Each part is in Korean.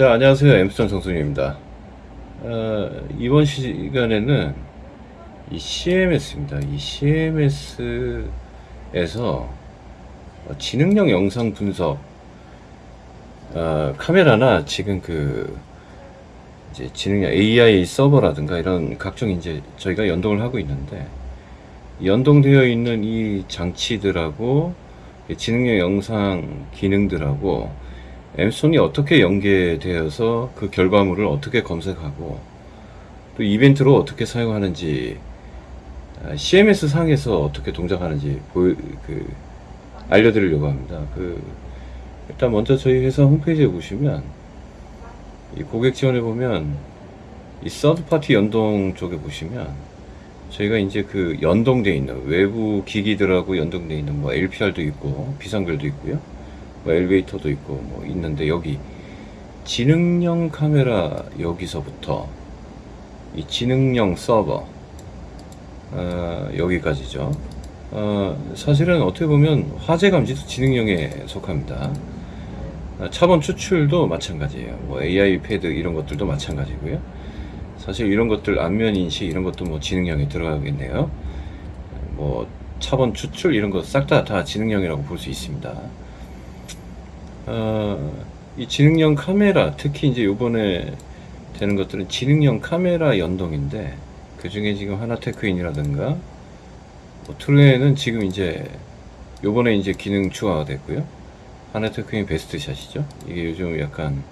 자, 안녕하세요. 엠스턴 정순입니다. 어, 이번 시간에는 이 CMS입니다. 이 CMS에서 지능형 영상 분석, 어, 카메라나 지금 그, 이제 지능형 AI 서버라든가 이런 각종 이제 저희가 연동을 하고 있는데, 연동되어 있는 이 장치들하고 지능형 영상 기능들하고 엠손이 어떻게 연계되어서 그 결과물을 어떻게 검색하고 또 이벤트로 어떻게 사용하는지 아, CMS 상에서 어떻게 동작하는지 보여, 그 알려드리려고 합니다. 그 일단 먼저 저희 회사 홈페이지에 보시면 이 고객 지원에 보면 이 서드 파티 연동 쪽에 보시면 저희가 이제 그 연동돼 있는 외부 기기들하고 연동돼 있는 뭐 LPR도 있고 비상벨도 있고요. 뭐 엘리베이터도 있고 뭐 있는데 여기 지능형 카메라 여기서부터 이 지능형 서버 어, 여기까지죠. 어, 사실은 어떻게 보면 화재 감지도 지능형에 속합니다. 어, 차번 추출도 마찬가지예요. 뭐 AI 패드 이런 것들도 마찬가지고요. 사실 이런 것들 안면 인식 이런 것도 뭐 지능형에 들어가겠네요. 뭐 차번 추출 이런 거싹다 다 지능형이라고 볼 수 있습니다. 어, 이 지능형 카메라 특히 이제 요번에 되는 것들은 지능형 카메라 연동인데 그 중에 지금 하나테크인이라든가 뭐 트루에는 지금 이제 요번에 이제 기능 추가가 됐고요. 하나테크인 베스트샷이죠. 이게 요즘 약간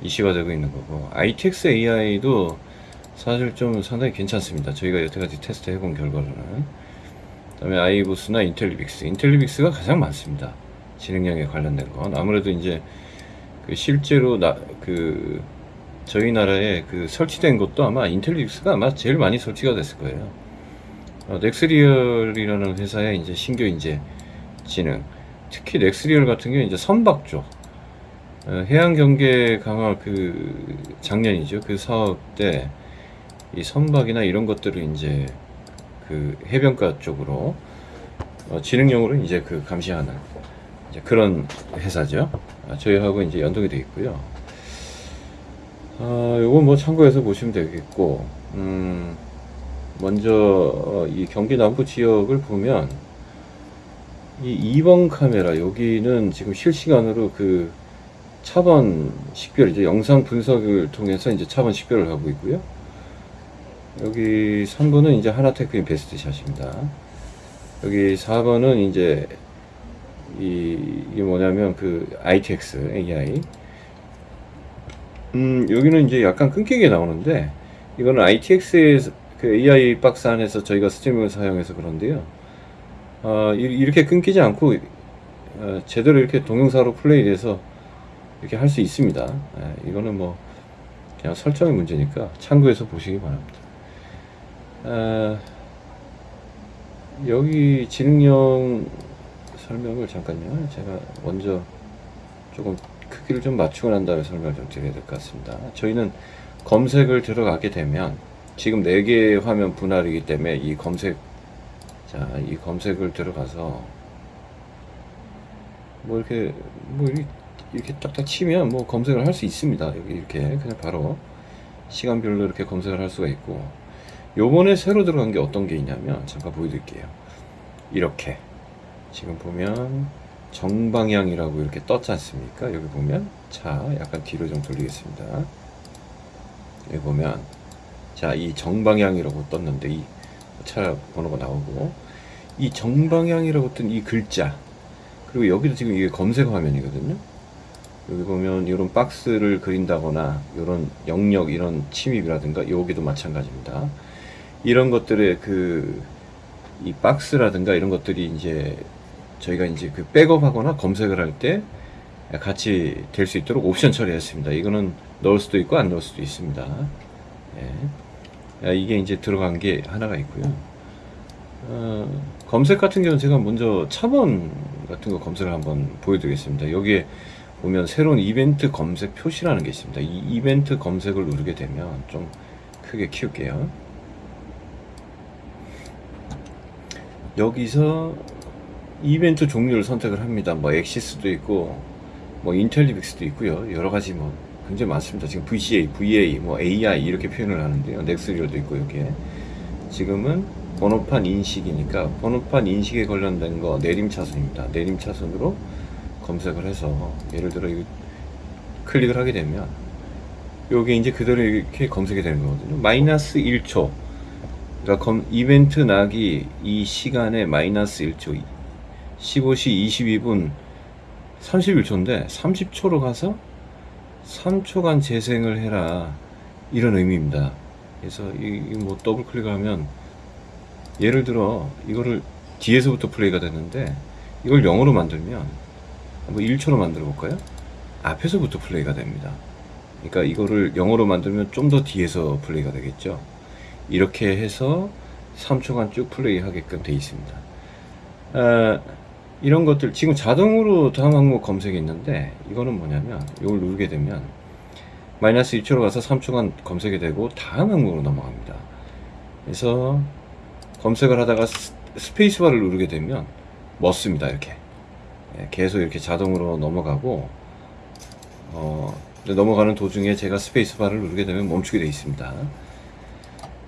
이슈가 되고 있는 거고 ITX AI도 사실 좀 상당히 괜찮습니다. 저희가 여태까지 테스트 해본 결과로는 그 다음에 아이보스나 인텔리빅스 인텔리빅스가 가장 많습니다. 지능형에 관련된 건. 아무래도 이제 그 실제로 나 그 저희 나라에 그 설치된 것도 아마 인텔리빅스가 아마 제일 많이 설치가 됐을 거예요. 어, 넥스리얼이라는 회사의 이제 신규 이제 지능. 특히 넥스리얼 같은 경우 이제 선박 쪽 어, 해양 경계 강화 그 작년이죠. 그 사업 때 이 선박이나 이런 것들을 이제 그 해변가 쪽으로 어, 지능용으로 이제 그 감시하는 이제 그런 회사죠. 아, 저희하고 이제 연동이 되어 있고요. 아, 요건 뭐 참고해서 보시면 되겠고, 음, 먼저 어, 이 경기 남부 지역을 보면 이 2번 카메라 여기는 지금 실시간으로 그 차번 식별 이제 영상 분석을 통해서 이제 차번 식별을 하고 있고요. 여기 3번은 이제 하나테크인 베스트 샷입니다. 여기 4번은 이제 이, 이게 뭐냐면 그 ITX AI 음 여기는 이제 약간 끊기게 나오는데 이거는 ITX의 그 AI 박스 안에서 저희가 스트리밍을 사용해서 그런데요. 어, 이- 이렇게 끊기지 않고 어, 제대로 이렇게 동영상으로 플레이돼서 이렇게 할 수 있습니다. 예, 이거는 뭐 그냥 설정의 문제니까 참고해서 보시기 바랍니다. 아, 여기 지능형 설명을 잠깐요. 제가 먼저 조금 크기를 좀 맞추고 난 다음에 설명을 좀 드려야 될 것 같습니다. 저희는 검색을 들어가게 되면 지금 4개의 화면 분할이기 때문에 이 검색 자, 이 검색을 들어가서 뭐 이렇게 뭐 이렇게, 딱딱 치면 뭐 검색을 할 수 있습니다. 여기 이렇게 그냥 바로 시간별로 이렇게 검색을 할 수가 있고 요번에 새로 들어간 게 어떤 게 있냐면 잠깐 보여드릴게요. 이렇게 지금 보면 정방향이라고 이렇게 떴지 않습니까? 여기 보면 자 약간 뒤로 좀 돌리겠습니다. 여기 보면 자 이 정방향이라고 떴는데 이 차 번호가 나오고 이 정방향이라고 뜬 이 글자 그리고 여기도 지금 이게 검색 화면이거든요. 여기 보면 이런 박스를 그린다거나 이런 영역 이런 침입이라든가 여기도 마찬가지입니다. 이런 것들의 그 이 박스라든가 이런 것들이 이제 저희가 이제 그 백업하거나 검색을 할 때 같이 될 수 있도록 옵션 처리했습니다. 이거는 넣을 수도 있고 안 넣을 수도 있습니다. 예. 야, 이게 이제 들어간 게 하나가 있고요. 어, 검색 같은 경우는 제가 먼저 차번 같은 거 검색을 한번 보여드리겠습니다. 여기에 보면 새로운 이벤트 검색 표시라는 게 있습니다. 이 이벤트 검색을 누르게 되면 좀 크게 키울게요. 여기서 이벤트 종류를 선택을 합니다. 뭐 엑시스도 있고 뭐 인텔리빅스도 있고요. 여러 가지 뭐 굉장히 많습니다. 지금 VCA, VA, 뭐 AI 이렇게 표현을 하는데요. 넥스리얼도 있고 여기에 지금은 번호판 인식이니까 번호판 인식에 관련된 거 내림 차선입니다. 내림 차선으로 검색을 해서 예를 들어 클릭을 하게 되면 여기 이제 그대로 이렇게 검색이 되는 거거든요. 마이너스 1초. 그러니까 검, 이벤트 나기 이 시간에 마이너스 1초. 15시 22분 31초인데 30초로 가서 3초간 재생을 해라. 이런 의미입니다. 그래서 이뭐 더블 클릭을 하면 예를 들어 이거를 뒤에서부터 플레이가 되는데 이걸 0으로 만들면 한번 1초로 만들어 볼까요? 앞에서부터 플레이가 됩니다. 그러니까 이거를 0으로 만들면 좀 더 뒤에서 플레이가 되겠죠. 이렇게 해서 3초간 쭉 플레이 하게끔 돼 있습니다. 아, 이런 것들 지금 자동으로 다음 항목 검색이 있는데 이거는 뭐냐면 이걸 누르게 되면 마이너스 2초로 가서 3초간 검색이 되고 다음 항목으로 넘어갑니다. 그래서 검색을 하다가 스- 스페이스바를 누르게 되면 멎습니다 이렇게 예, 계속 이렇게 자동으로 넘어가고 어, 넘어가는 도중에 제가 스페이스바를 누르게 되면 멈추게 되어 있습니다.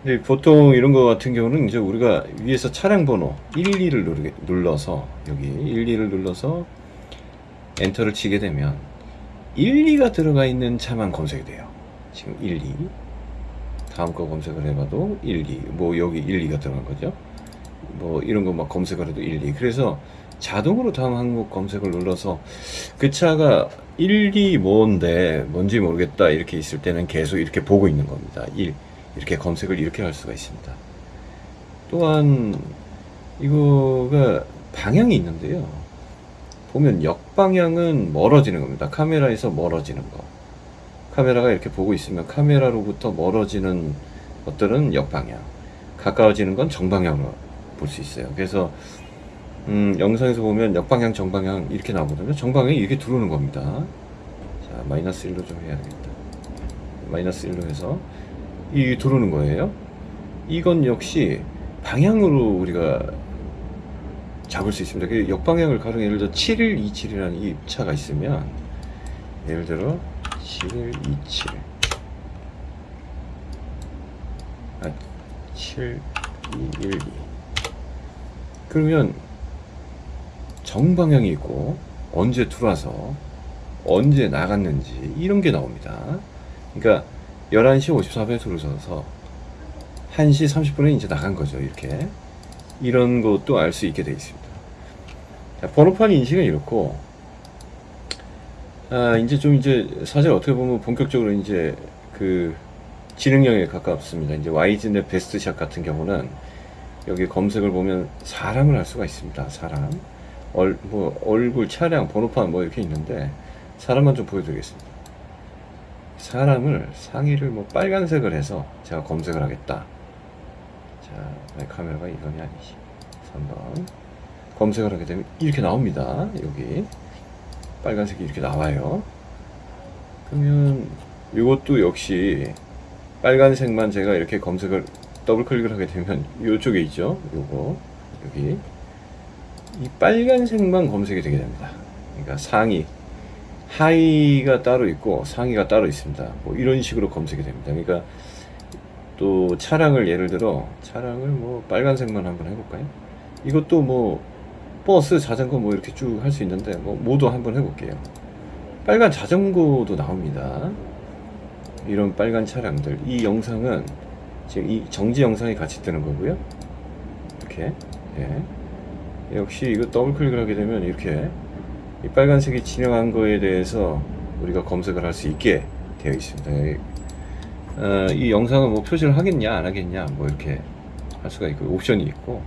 근데 보통 이런 거 같은 경우는 이제 우리가 위에서 차량 번호 12를 누르게, 눌러서 여기 12를 눌러서 엔터를 치게 되면 1, 2가 들어가 있는 차만 검색이 돼요. 지금 1, 2. 다음 거 검색을 해봐도 1, 2. 뭐 여기 1, 2가 들어간 거죠. 뭐 이런 거 막 검색을 해도 1, 2. 그래서 자동으로 다음 항목 검색을 눌러서 그 차가 1, 2 뭔데 뭔지 모르겠다 이렇게 있을 때는 계속 이렇게 보고 있는 겁니다. 1 이렇게 검색을 이렇게 할 수가 있습니다. 또한 이거가 방향이 있는데요. 보면 역방향은 멀어지는 겁니다. 카메라에서 멀어지는 거. 카메라가 이렇게 보고 있으면 카메라로부터 멀어지는 것들은 역방향. 가까워지는 건 정방향으로 볼 수 있어요. 그래서 음, 영상에서 보면 역방향, 정방향 이렇게 나오거든요. 정방향이 이렇게 들어오는 겁니다. 자, 마이너스 1로 좀 해야겠다. 마이너스 1로 해서 이 들어오는 거예요. 이건 역시 방향으로 우리가 잡을 수 있습니다. 그 역방향을 가령 예를 들어 7127이라는 이 차가 있으면 예를 들어 7127 아, 7212 그러면 정방향이 있고 언제 들어와서 언제 나갔는지 이런 게 나옵니다. 그러니까 11시 54분에 들어서서 1시 30분에 이제 나간 거죠. 이렇게 이런 것도 알 수 있게 되어 있습니다. 자, 번호판 인식은 이렇고 아, 이제 좀 이제 사실 어떻게 보면 본격적으로 이제 그 지능형에 가깝습니다. 이제 와이즈넷 베스트샷 같은 경우는 여기 검색을 보면 사람을 할 수가 있습니다. 사람. 얼, 뭐 얼굴, 차량, 번호판 뭐 이렇게 있는데 사람만 좀 보여드리겠습니다. 사람을 상의를 뭐 빨간색을 해서 제가 검색을 하겠다. 자, 내 카메라가 이건이 아니지. 3번. 검색을 하게 되면 이렇게 나옵니다. 여기. 빨간색이 이렇게 나와요. 그러면 이것도 역시 빨간색만 제가 이렇게 검색을 더블 클릭을 하게 되면 이쪽에 있죠. 요거 여기 이 빨간색만 검색이 되게 됩니다. 그러니까 상의 하의가 따로 있고 상의가 따로 있습니다. 뭐 이런 식으로 검색이 됩니다. 그러니까 또 차량을 예를 들어 차량을 뭐 빨간색만 한번 해볼까요? 이것도 뭐 버스, 자전거 뭐 이렇게 쭉 할 수 있는데 뭐 모두 한번 해볼게요. 빨간 자전거도 나옵니다. 이런 빨간 차량들. 이 영상은 지금 이 정지 영상이 같이 뜨는 거고요. 이렇게 예. 역시 이거 더블 클릭을 하게 되면 이렇게 이 빨간색이 진행한 거에 대해서 우리가 검색을 할 수 있게 되어 있습니다. 이- 어, 이 영상은 뭐 표시를 하겠냐 안 하겠냐 뭐 이렇게 할 수가 있고 옵션이 있고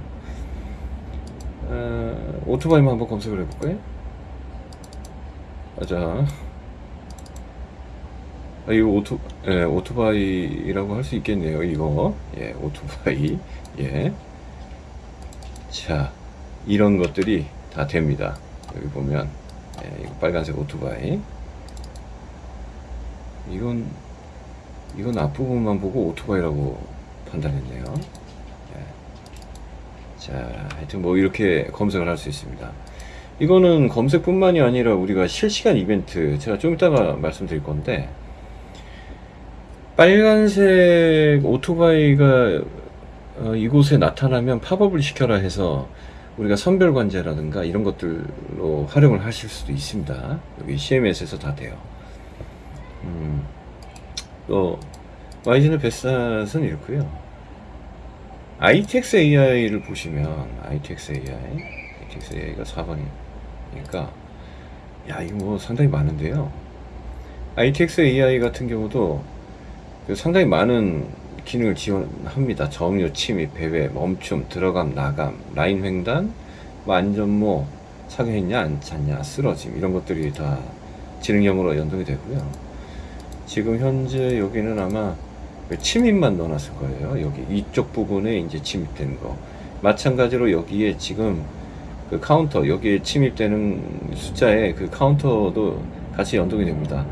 어, 오토바이만 한번 검색을 해볼까요? 아, 자, 아, 이거 오토, 예, 오토바이라고 할 수 있겠네요. 이거, 예, 오토바이, 예. 자, 이런 것들이 다 됩니다. 여기 보면, 예, 이거 빨간색 오토바이. 이건, 이건 앞부분만 보고 오토바이라고 판단했네요. 예. 자, 하여튼 뭐 이렇게 검색을 할 수 있습니다. 이거는 검색뿐만이 아니라 우리가 실시간 이벤트, 제가 좀 이따가 말씀드릴 건데, 빨간색 오토바이가 어, 이곳에 나타나면 팝업을 시켜라 해서 우리가 선별 관제라든가 이런 것들로 활용을 하실 수도 있습니다. 여기 CMS에서 다 돼요. 음, 또 YG는 베스트는 이렇고요. ITX AI를 보시면 ITX AI, ITX AI가 4번이니까 야 이거 뭐 상당히 많은데요. ITX AI 같은 경우도 그 상당히 많은 기능을 지원합니다. 점유, 침입, 배회, 멈춤, 들어감, 나감, 라인 횡단, 뭐 안전모, 착용했냐, 안 찼냐, 쓰러짐 이런 것들이 다 지능형으로 연동이 되고요. 지금 현재 여기는 아마 그 침입만 넣어놨을 거예요. 여기 이쪽 부분에 이제 침입되는 거. 마찬가지로 여기에 지금 그 카운터 여기에 침입되는 숫자에 그 카운터도 같이 연동이 됩니다.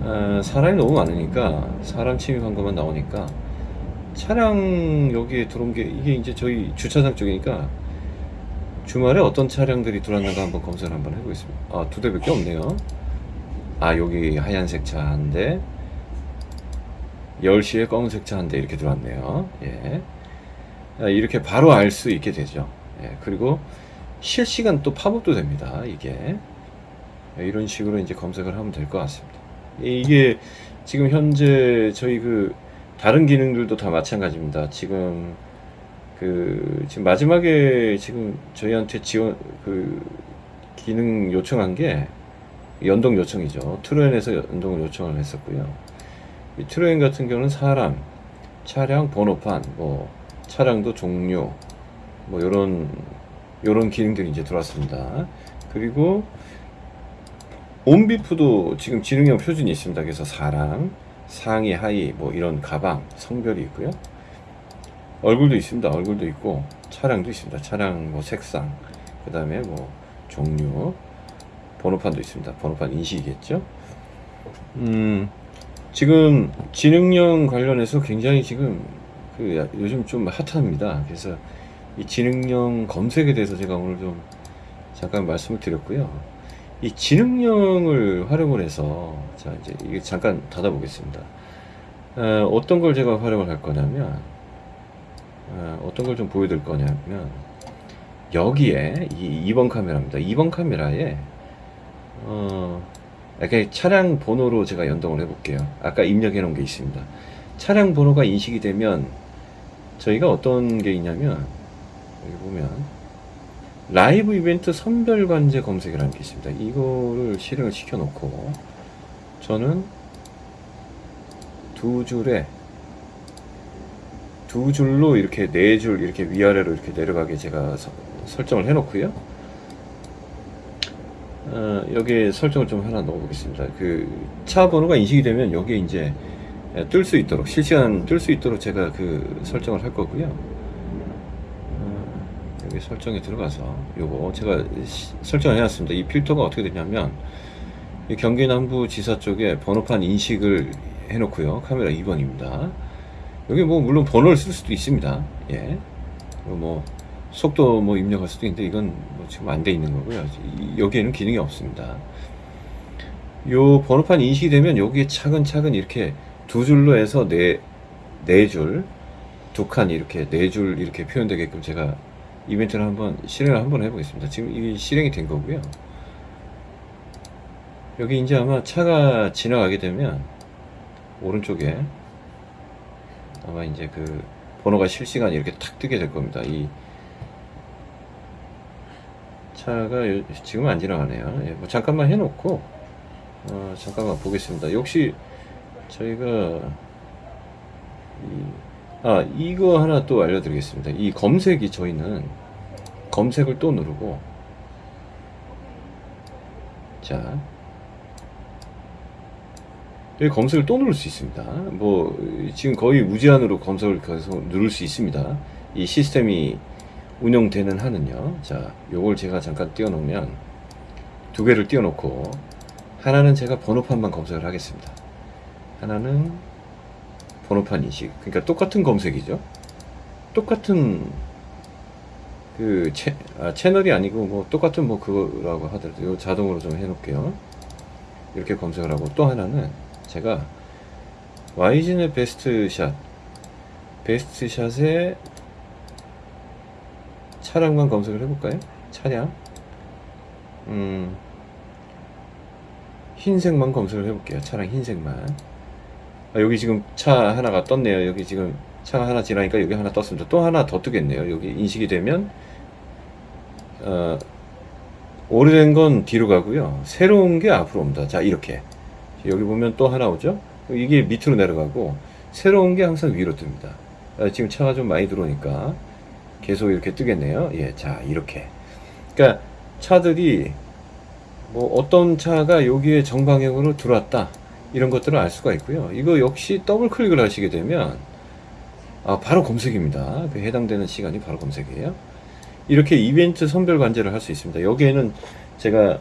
어, 사람이 너무 많으니까 사람 침입한 것만 나오니까 차량 여기에 들어온 게 이게 이제 저희 주차장 쪽이니까 주말에 어떤 차량들이 들어왔는가 한번 검사를 한번 해보겠습니다. 아, 두 대밖에 없네요. 아, 여기 하얀색 차 한 대, 10시에 검은색 차 한 대 이렇게 들어왔네요. 예. 아, 이렇게 바로 알 수 있게 되죠. 예. 그리고 실시간 또 팝업도 됩니다. 이게. 예, 이런 식으로 이제 검색을 하면 될 것 같습니다. 이게 지금 현재 저희 그 다른 기능들도 다 마찬가지입니다. 지금 그 지금 마지막에 지금 저희한테 지원 그 기능 요청한 게 연동 요청이죠. 트로엔에서 연동을 요청을 했었고요. 이 트로엔 같은 경우는 사람, 차량 번호판, 뭐 차량도 종류, 뭐 요런 요런 기능들이 이제 들어왔습니다. 그리고 온비프도 지금 지능형 표준이 있습니다. 그래서 사람, 상의, 하의, 뭐 이런 가방, 성별이 있고요. 얼굴도 있습니다. 얼굴도 있고 차량도 있습니다. 차량 뭐 색상, 그 다음에 뭐 종류, 번호판도 있습니다. 번호판 인식이겠죠. 음, 지금 지능형 관련해서 굉장히 지금 그 야- 요즘 좀 핫합니다. 그래서 이 지능형 검색에 대해서 제가 오늘 좀 잠깐 말씀을 드렸고요. 이 지능형을 활용을 해서 자 이제 이게 잠깐 닫아보겠습니다. 어, 어떤 걸 제가 활용을 할 거냐면 어, 어떤 걸 좀 보여드릴 거냐면 여기에 이 2번 카메라입니다. 2번 카메라에 어, 이렇게 차량 번호로 제가 연동을 해볼게요. 아까 입력해 놓은 게 있습니다. 차량 번호가 인식이 되면 저희가 어떤 게 있냐면 여기 보면 라이브 이벤트 선별 관제 검색이라는 게 있습니다. 이거를 실행을 시켜 놓고 저는 두 줄에 두 줄로 이렇게 네 줄 이렇게 위아래로 이렇게 내려가게 제가 서- 설정을 해 놓고요. 어, 여기에 설정을 좀 하나 넣어 보겠습니다. 그 차 번호가 인식이 되면 여기에 이제 뜰 수 있도록 실시간 뜰 수 있도록 제가 그 설정을 할 거고요. 어, 여기 설정에 들어가서 요거 제가 시- 설정을 해놨습니다. 이 필터가 어떻게 되냐면 이 경기 남부 지사 쪽에 번호판 인식을 해놓고요. 카메라 2번입니다. 여기 뭐 물론 번호를 쓸 수도 있습니다. 예. 뭐 속도 뭐 입력할 수도 있는데 이건 뭐 지금 안 돼 있는 거고요. 이- 여기에는 기능이 없습니다. 요 번호판 인식이 되면 여기에 차근차근 이렇게 두 줄로 해서 네, 네 줄, 두 칸 이렇게 네 줄 이렇게 표현되게끔 제가 이벤트를 한번 실행을 한번 해보겠습니다. 지금 이게 실행이 된 거고요. 여기 이제 아마 차가 지나가게 되면 오른쪽에 아마 이제 그 번호가 실시간 이렇게 탁 뜨게 될 겁니다. 이 차가 요- 지금 안 지나가네요. 예, 뭐 잠깐만 해놓고 어, 잠깐만 보겠습니다. 역시 저희가 이, 아 이거 하나 또 알려드리겠습니다. 이 검색이 저희는 검색을 또 누르고 자 여기 검색을 또 누를 수 있습니다. 뭐 지금 거의 무제한으로 검색을 계속 누를 수 있습니다. 이 시스템이 운영되는 한은요. 자, 요걸 제가 잠깐 띄워 놓으면 두 개를 띄워 놓고 하나는 제가 번호판만 검색을 하겠습니다. 하나는 번호판 인식. 그러니까 똑같은 검색이죠. 똑같은 그 채, 아, 채널이 아니고 뭐 똑같은 뭐 그거라고 하더라도 요 자동으로 좀 해놓을게요. 이렇게 검색을 하고 또 하나는 제가 YG의 베스트 샷. 베스트 샷에 차량만 검색을 해볼까요? 차량. 음, 흰색만 검색을 해볼게요. 차량 흰색만. 아, 여기 지금 차 하나가 떴네요. 여기 지금 차가 하나 지나니까 여기 하나 떴습니다. 또 하나 더 뜨겠네요. 여기 인식이 되면, 어, 오래된 건 뒤로 가고요. 새로운 게 앞으로 옵니다. 자, 이렇게. 여기 보면 또 하나 오죠? 이게 밑으로 내려가고, 새로운 게 항상 위로 뜹니다. 아, 지금 차가 좀 많이 들어오니까 계속 이렇게 뜨겠네요. 예, 자, 이렇게. 그러니까 차들이 뭐 어떤 차가 여기에 정방향으로 들어왔다. 이런 것들을 알 수가 있고요. 이거 역시 더블 클릭을 하시게 되면 아, 바로 검색입니다. 그 해당되는 시간이 바로 검색이에요. 이렇게 이벤트 선별 관제를 할 수 있습니다. 여기에는 제가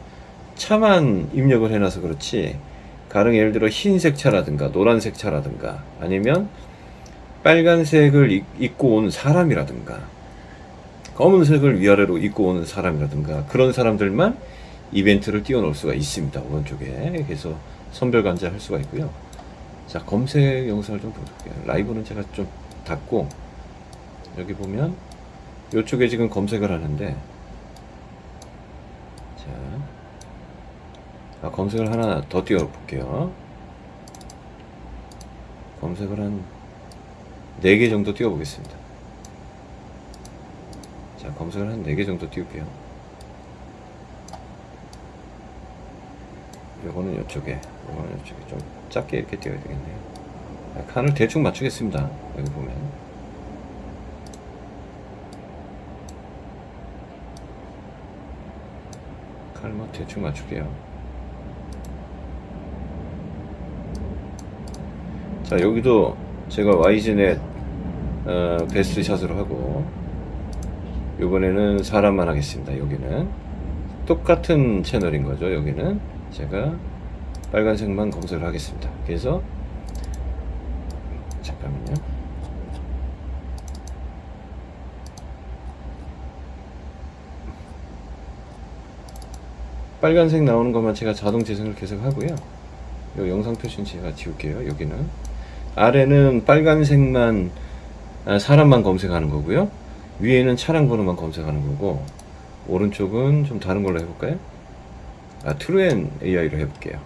차만 입력을 해놔서 그렇지 가령 예를 들어 흰색 차라든가 노란색 차라든가 아니면 빨간색을 입- 입고 온 사람이라든가 검은색을 위아래로 입고 오는 사람이라든가 그런 사람들만 이벤트를 띄워 놓을 수가 있습니다. 오른쪽에 그래서 선별 관제할 수가 있고요. 자 검색 영상을 좀 볼게요. 라이브는 제가 좀 닫고 여기 보면 이쪽에 지금 검색을 하는데 자 아, 검색을 하나 더 띄워 볼게요. 검색을 한 4개 정도 띄워 보겠습니다. 자, 검색을 한 4개 정도 띄울게요. 요거는 이쪽에, 이쪽에 좀 작게 이렇게 띄워야 되겠네요. 아, 칸을 대충 맞추겠습니다. 여기 보면. 칸을 뭐 대충 맞출게요. 자, 여기도 제가 YG넷 어, 베스트 샷으로 하고 이번에는 사람만 하겠습니다. 여기는 똑같은 채널인 거죠. 여기는 제가 빨간색만 검색을 하겠습니다. 그래서 잠깐만요. 빨간색 나오는 것만 제가 자동 재생을 계속 하고요. 요 영상 표시는 제가 지울게요. 여기는 아래는 빨간색만 아, 사람만 검색하는 거고요. 위에는 차량 번호만 검색하는 거고 오른쪽은 좀 다른 걸로 해볼까요? 아 트루엔 AI로 해볼게요.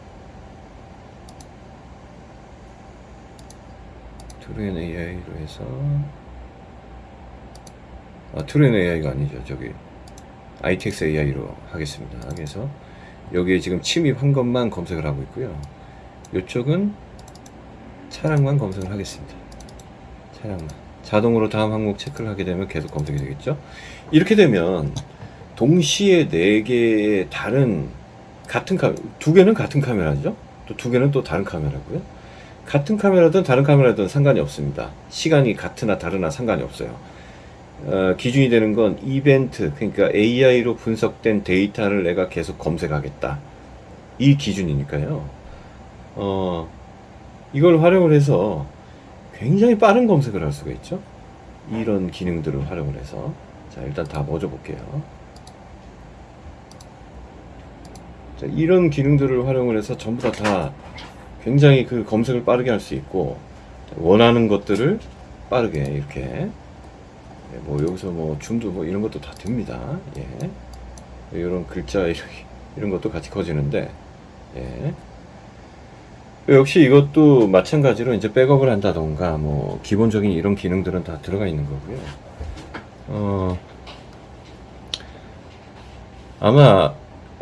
트루엔 AI로 해서 아 트루엔 AI가 아니죠. 저기 ITX AI로 하겠습니다. 그래서 여기에 지금 침입한 것만 검색을 하고 있고요. 이쪽은 차량만 검색을 하겠습니다. 차량만. 자동으로 다음 항목 체크를 하게 되면 계속 검색이 되겠죠. 이렇게 되면 동시에 네 개의 다른 같은 카메라, 두 개는 같은 카메라죠. 또 두 개는 또 다른 카메라고요. 같은 카메라든 다른 카메라든 상관이 없습니다. 시간이 같으나 다르나 상관이 없어요. 어, 기준이 되는 건 이벤트, 그러니까 AI로 분석된 데이터를 내가 계속 검색하겠다. 이 기준이니까요. 어, 이걸 활용을 해서 굉장히 빠른 검색을 할 수가 있죠. 이런 기능들을 활용을 해서. 자, 일단 다 멎어 볼게요. 자, 이런 기능들을 활용을 해서 전부 다, 다 굉장히 그 검색을 빠르게 할 수 있고, 원하는 것들을 빠르게 이렇게, 예, 뭐 여기서 뭐 줌도 뭐 이런 것도 다 됩니다. 예. 이런 글자 이런, 것도 같이 커지는데, 예. 역시 이것도 마찬가지로 이제 백업을 한다던가 뭐 기본적인 이런 기능들은 다 들어가 있는 거고요. 어, 아마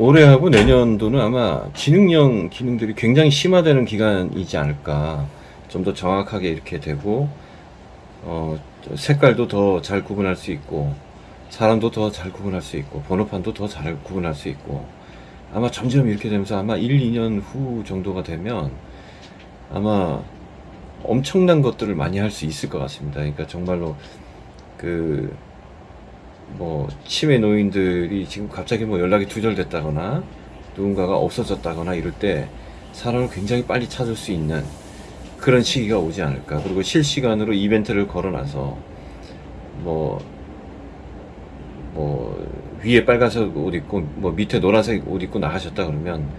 올해하고 내년도는 아마 지능형 기능들이 굉장히 심화되는 기간이지 않을까. 좀 더 정확하게 이렇게 되고, 어, 색깔도 더 잘 구분할 수 있고, 사람도 더 잘 구분할 수 있고, 번호판도 더 잘 구분할 수 있고, 아마 점점 이렇게 되면서 아마 1, 2년 후 정도가 되면 아마 엄청난 것들을 많이 할 수 있을 것 같습니다. 그러니까 정말로 그 뭐 치매 노인들이 지금 갑자기 뭐 연락이 두절됐다거나 누군가가 없어졌다거나 이럴 때 사람을 굉장히 빨리 찾을 수 있는 그런 시기가 오지 않을까. 그리고 실시간으로 이벤트를 걸어놔서 뭐 뭐 위에 빨간색 옷 입고 뭐 밑에 노란색 옷 입고 나가셨다 그러면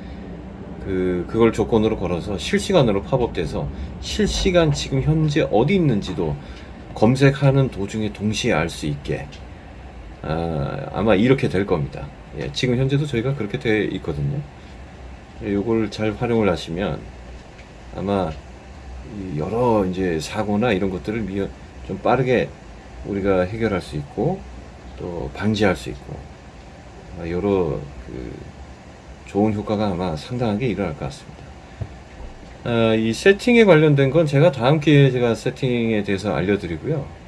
그 그걸 조건으로 걸어서 실시간으로 팝업돼서 실시간 지금 현재 어디 있는지도 검색하는 도중에 동시에 알 수 있게 아, 아마 이렇게 될 겁니다. 예, 지금 현재도 저희가 그렇게 돼 있거든요. 예, 요걸 잘 활용을 하시면 아마 이 여러 이제 사고나 이런 것들을 미연, 좀 빠르게 우리가 해결할 수 있고 또 방지할 수 있고 여러 그 좋은 효과가 아마 상당하게 일어날 것 같습니다. 아, 이 세팅에 관련된 건 제가 다음 기회에 제가 세팅에 대해서 알려드리고요.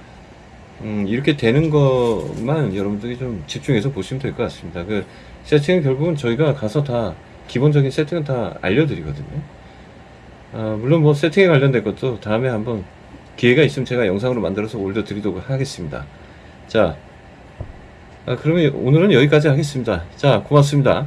음, 이렇게 되는 것만 여러분들이 좀 집중해서 보시면 될 것 같습니다. 그 세팅은 결국은 저희가 가서 다 기본적인 세팅은 다 알려드리거든요. 아, 물론 뭐 세팅에 관련된 것도 다음에 한번 기회가 있으면 제가 영상으로 만들어서 올려드리도록 하겠습니다. 자, 아, 그러면 오늘은 여기까지 하겠습니다. 자, 고맙습니다.